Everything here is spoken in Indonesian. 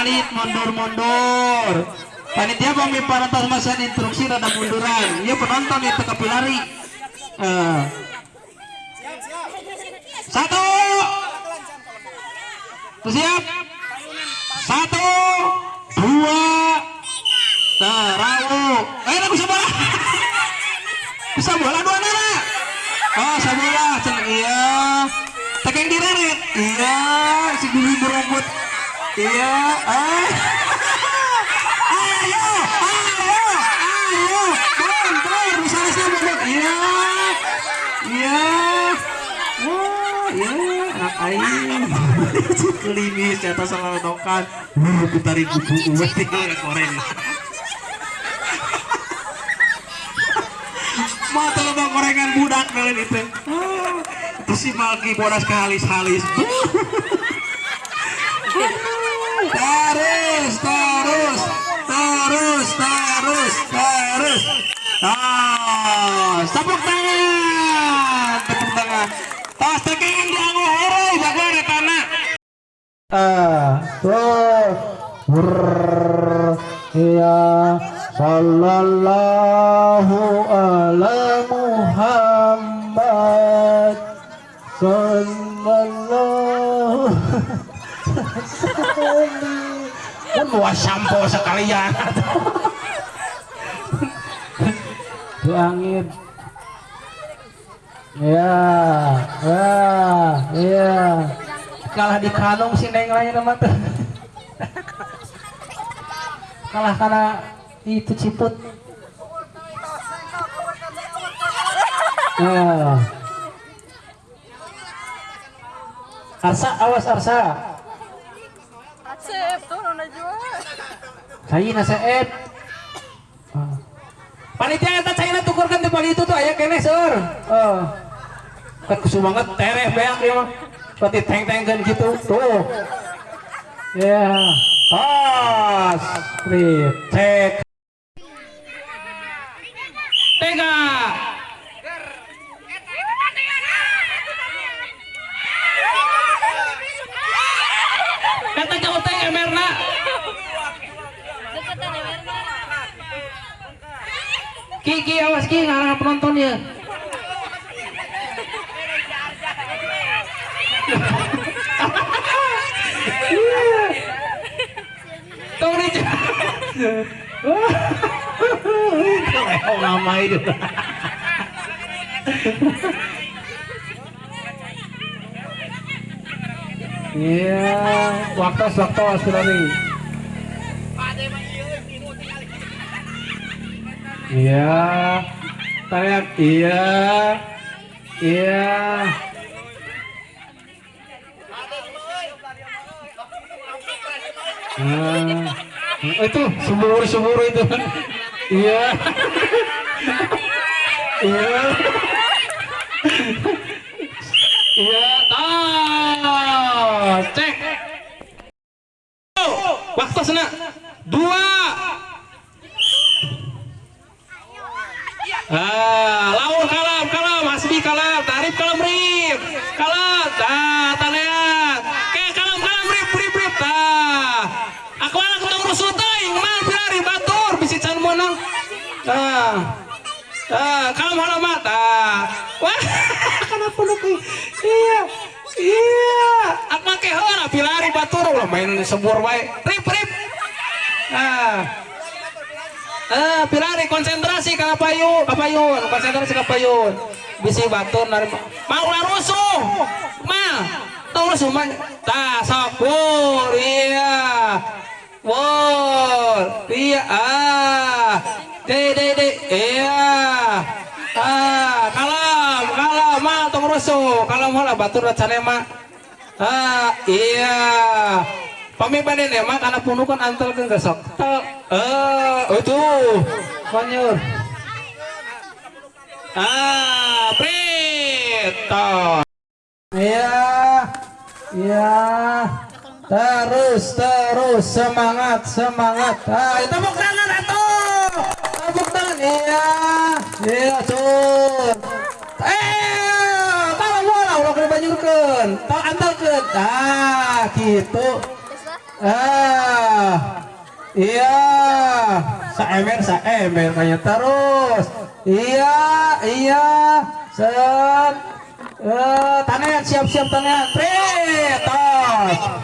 alit mundur-mundur panitia pami parantos masa instruksi rada munduran iya penonton itu kapilari Eh. satu siap satu dua Terawu. Eh, aku bola. bisa bola dua nana. Oh. Cen iya. Tekeng direret. Iya, si dulu berebut. Iya, ah. Ayo, ayo, ayo. Turun. Misalnya saya berebut. Iya. Iya. Wah, iya. Anak aing. Klimis, jatuh salah nokan. Wuh, putarin kuku. Uwe tinggal koreng. mata lo gorengan budak kalian itu Ah, itu si Malki bodas kehalis-halis terus terus terus terus terus. Ah tepuk tangan tepuk tangan. Tos tekengan di anggo jago ada tanah. Ah tuh Brrrr, ya sallallahu ala Muhammad. Sallallahu kan bawa sampo sekalian. Di angin. Ya ya ya kalah di kanong si neng lain nama tuh. Kalah karena itu ciput. Nah. Arsa awas Arsa Asep, turun na jual. Saya na seep Ah. panitia eta cai na tukurkan di pagi itu tuh aya kene seur oh kan kusu banget tereh beak ya mah berarti teng tengkan gitu tuh. Ya pas. Rip cek Ki, ki, awas ki, ngarang penonton ya. Tunggu nih. Kalau nama itu. Iya, waktu waktu sudah nih. Iya. Teriak iya. Iya. Nah, itu sumur-sumur itu. Iya. Iya. Iya. Ah, cek. Waktu sana. Dua. Ah, lawan kalam, kalam, hasbi kalam, tarif kalam rip, kalam, dah, talian, ke kalam kalam rip, rip rip, dah. Aku anak ketemu rusuh taying, mal bilari batur, bisi can menang. Ah, ah, kalam halamat, ah. Wah, kenapa lu Iya, iya. Aku make hara bilari batur, ulah main sebur baik, rip rip. Ah. Eh, pilari konsentrasi ka payun, kapayun, konsentrasi ka payun. Bisi batur nari mau larusuh. Ma, tau rusuh man. Ta sapur, iya. Wol, iya ah. De de de, iya. Ah, kalam, kalam, ma tong rusuh. Kalam hola batur racane ma. Ah, iya. Pamimpanin ya, mak karena punuh kan antel kan gesok. Tel, eh, itu, konyur. Ah, preto. Iya, iya. Terus, terus, semangat, semangat. Ah, tepuk tangan atuh. Iya, iya, tuh. Eh, kalau ulah kena banyurkeun. Tau antelkeun. Ah, gitu. Ah iya. Saemer saemer kayaknya terus. Iya iya. Set. Eh tanean siap siap tanean Tri, tos